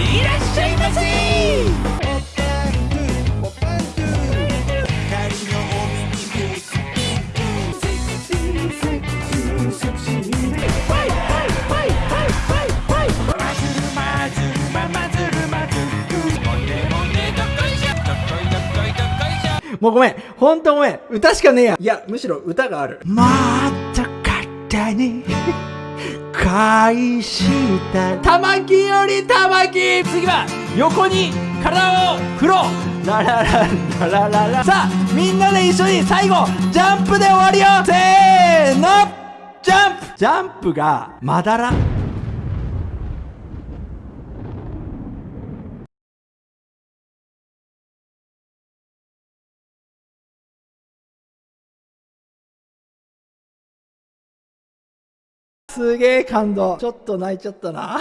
いらっしゃいませもうごめん。ほんとごめん。歌しかねえや。いや、むしろ歌がある。もっと肩に返した。玉木より玉木。次は横に体を振ろう。ラララララララ。さあみんなで一緒に最後ジャンプで終わりよ。せーのジャンプ。ジャンプがまだらすげえ感動。ちょっと泣いちゃったな。